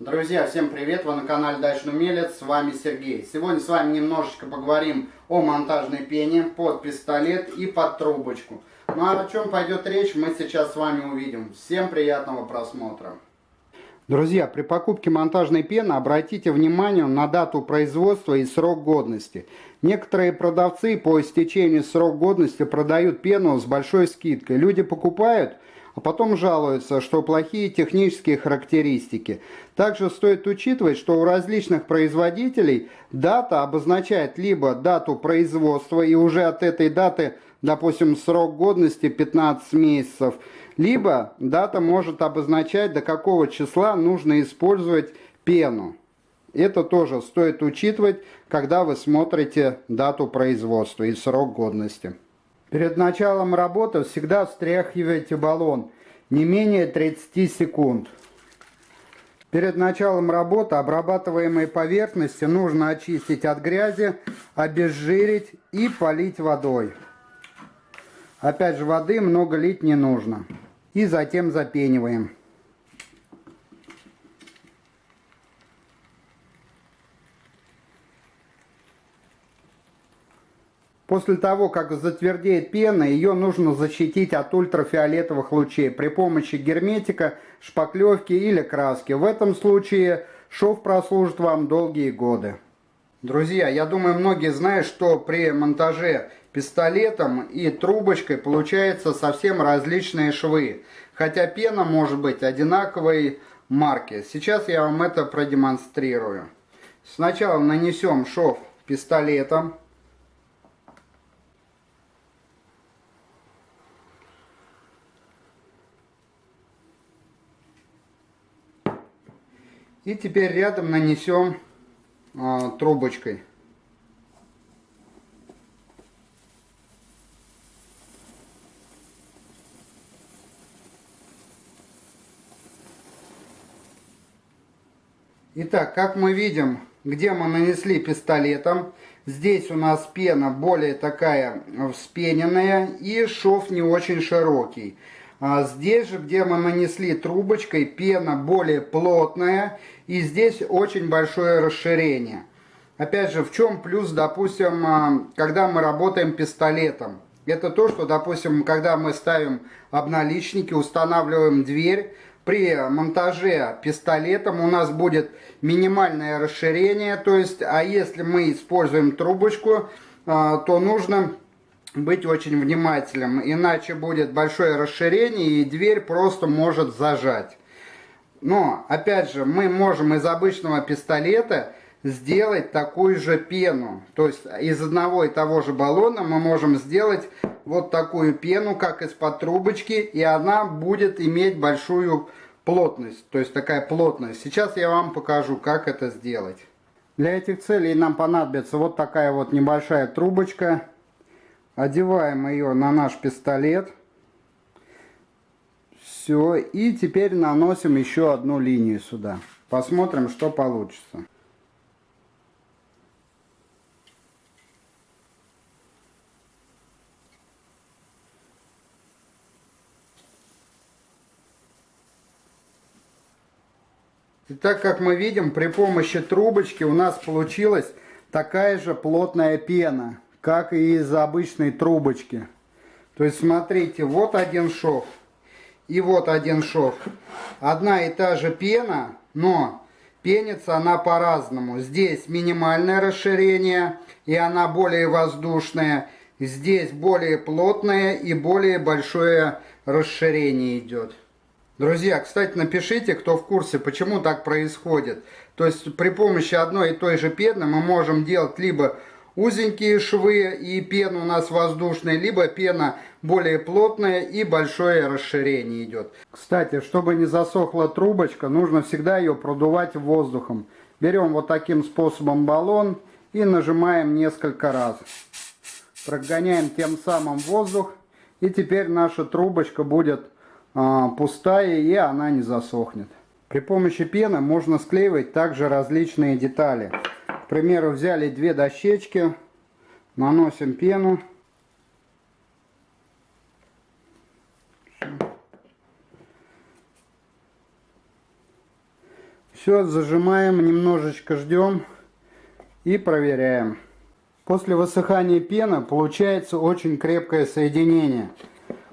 Друзья, всем привет! Вы на канале Дачный Умелец, с вами Сергей. Сегодня с вами немножечко поговорим о монтажной пене под пистолет и под трубочку. Ну а о чем пойдет речь, мы сейчас с вами увидим. Всем приятного просмотра! Друзья, при покупке монтажной пены обратите внимание на дату производства и срок годности. Некоторые продавцы по истечению срок годности продают пену с большой скидкой. Люди покупают а потом жалуются, что плохие технические характеристики. Также стоит учитывать, что у различных производителей дата обозначает либо дату производства, и уже от этой даты, допустим, срок годности 15 месяцев, либо дата может обозначать, до какого числа нужно использовать пену. Это тоже стоит учитывать, когда вы смотрите дату производства и срок годности. Перед началом работы всегда встряхивайте баллон не менее 30 секунд. Перед началом работы обрабатываемые поверхности нужно очистить от грязи, обезжирить и полить водой. Опять же воды много лить не нужно. И затем запениваем. После того, как затвердеет пена, ее нужно защитить от ультрафиолетовых лучей при помощи герметика, шпаклевки или краски. В этом случае шов прослужит вам долгие годы. Друзья, я думаю, многие знают, что при монтаже пистолетом и трубочкой получаются совсем различные швы. Хотя пена может быть одинаковой марки. Сейчас я вам это продемонстрирую. Сначала нанесем шов пистолетом. И теперь рядом нанесем а, трубочкой. Итак, как мы видим, где мы нанесли пистолетом, здесь у нас пена более такая вспененная и шов не очень широкий. А здесь же, где мы нанесли трубочкой, пена более плотная и здесь очень большое расширение. Опять же, в чем плюс, допустим, а, когда мы работаем пистолетом? Это то, что, допустим, когда мы ставим обналичники, устанавливаем дверь, при монтаже пистолетом у нас будет минимальное расширение, то есть, а если мы используем трубочку, а, то нужно быть очень внимательным, иначе будет большое расширение и дверь просто может зажать. Но, опять же, мы можем из обычного пистолета сделать такую же пену. То есть из одного и того же баллона мы можем сделать вот такую пену, как из-под трубочки, и она будет иметь большую плотность. То есть такая плотность. Сейчас я вам покажу, как это сделать. Для этих целей нам понадобится вот такая вот небольшая трубочка Одеваем ее на наш пистолет. Все. И теперь наносим еще одну линию сюда. Посмотрим, что получится. И так как мы видим, при помощи трубочки у нас получилась такая же плотная пена как и из обычной трубочки. То есть смотрите, вот один шов и вот один шов. Одна и та же пена, но пенится она по-разному. Здесь минимальное расширение и она более воздушная. Здесь более плотное и более большое расширение идет. Друзья, кстати, напишите, кто в курсе, почему так происходит. То есть при помощи одной и той же пены мы можем делать либо узенькие швы и пена у нас воздушная, либо пена более плотная и большое расширение идет. Кстати, чтобы не засохла трубочка, нужно всегда ее продувать воздухом. Берем вот таким способом баллон и нажимаем несколько раз. Прогоняем тем самым воздух. И теперь наша трубочка будет а, пустая и она не засохнет. При помощи пены можно склеивать также различные детали. К примеру, взяли две дощечки, наносим пену. Все, зажимаем, немножечко ждем и проверяем. После высыхания пены получается очень крепкое соединение,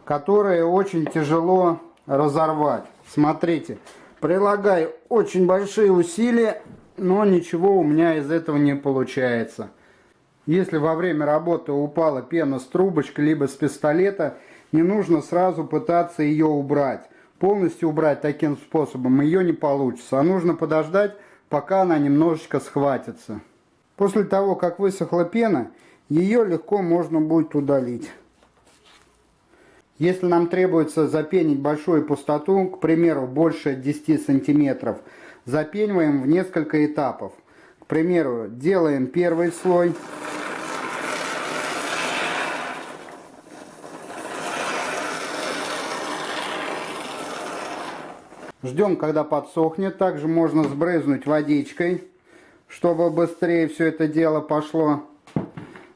которое очень тяжело разорвать. Смотрите, прилагаю очень большие усилия, но ничего у меня из этого не получается. Если во время работы упала пена с трубочкой, либо с пистолета, не нужно сразу пытаться ее убрать. Полностью убрать таким способом ее не получится, а нужно подождать, пока она немножечко схватится. После того, как высохла пена, ее легко можно будет удалить. Если нам требуется запенить большую пустоту, к примеру, больше 10 сантиметров, запениваем в несколько этапов. К примеру, делаем первый слой. Ждем, когда подсохнет. Также можно сбрызнуть водичкой, чтобы быстрее все это дело пошло.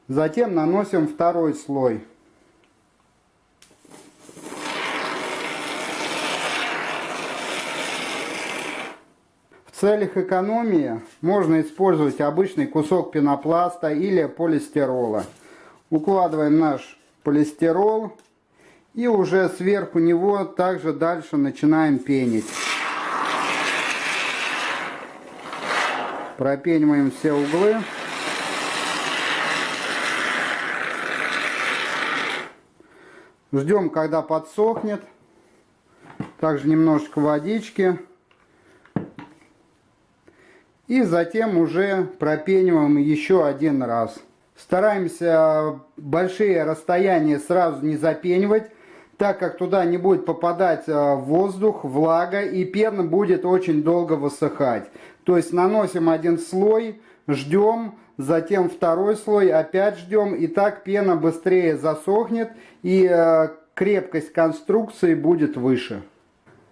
Затем наносим второй слой. Целях экономии можно использовать обычный кусок пенопласта или полистирола. Укладываем наш полистирол и уже сверху него также дальше начинаем пенить. Пропениваем все углы. Ждем, когда подсохнет. Также немножечко водички. И затем уже пропениваем еще один раз. Стараемся большие расстояния сразу не запенивать, так как туда не будет попадать э, воздух, влага и пена будет очень долго высыхать. То есть наносим один слой, ждем, затем второй слой, опять ждем, и так пена быстрее засохнет и э, крепкость конструкции будет выше.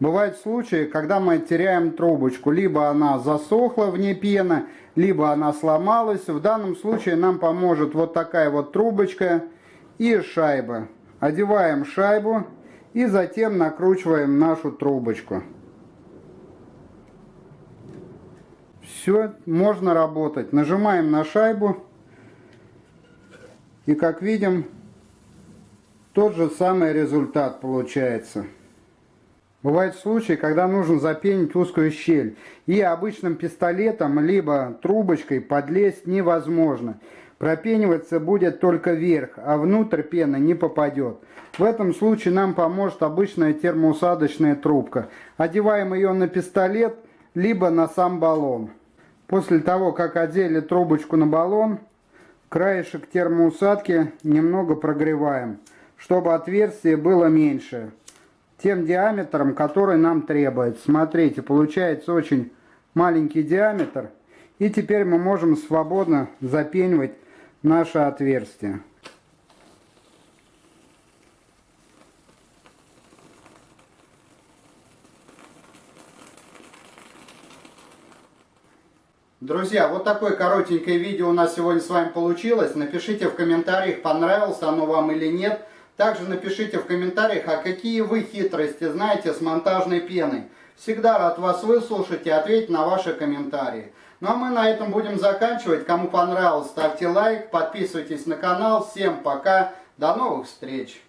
Бывают случаи, когда мы теряем трубочку. Либо она засохла вне пены, либо она сломалась. В данном случае нам поможет вот такая вот трубочка и шайба. Одеваем шайбу и затем накручиваем нашу трубочку. Все, можно работать. Нажимаем на шайбу. И как видим, тот же самый результат получается. Бывают случаи, когда нужно запенить узкую щель, и обычным пистолетом либо трубочкой подлезть невозможно. Пропениваться будет только вверх, а внутрь пена не попадет. В этом случае нам поможет обычная термоусадочная трубка. Одеваем ее на пистолет, либо на сам баллон. После того, как одели трубочку на баллон, краешек термоусадки немного прогреваем, чтобы отверстие было меньше тем диаметром, который нам требуется. Смотрите, получается очень маленький диаметр. И теперь мы можем свободно запенивать наше отверстие. Друзья, вот такое коротенькое видео у нас сегодня с вами получилось. Напишите в комментариях, понравилось оно вам или нет. Также напишите в комментариях, а какие вы хитрости знаете с монтажной пеной. Всегда рад вас выслушать и ответить на ваши комментарии. Ну а мы на этом будем заканчивать. Кому понравилось, ставьте лайк, подписывайтесь на канал. Всем пока, до новых встреч!